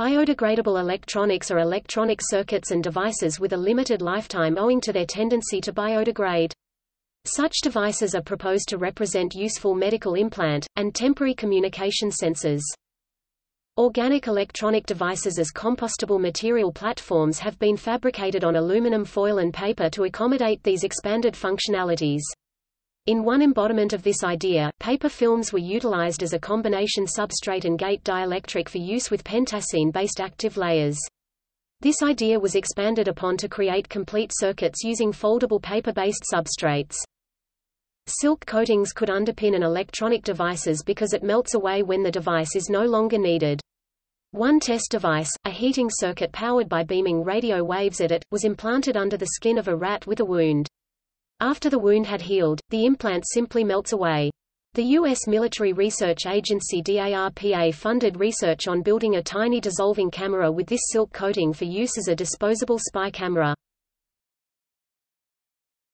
Biodegradable electronics are electronic circuits and devices with a limited lifetime owing to their tendency to biodegrade. Such devices are proposed to represent useful medical implant, and temporary communication sensors. Organic electronic devices as compostable material platforms have been fabricated on aluminum foil and paper to accommodate these expanded functionalities. In one embodiment of this idea, paper films were utilized as a combination substrate and gate dielectric for use with pentacene-based active layers. This idea was expanded upon to create complete circuits using foldable paper-based substrates. Silk coatings could underpin an electronic devices because it melts away when the device is no longer needed. One test device, a heating circuit powered by beaming radio waves at it, was implanted under the skin of a rat with a wound. After the wound had healed, the implant simply melts away. The U.S. military research agency DARPA funded research on building a tiny dissolving camera with this silk coating for use as a disposable spy camera.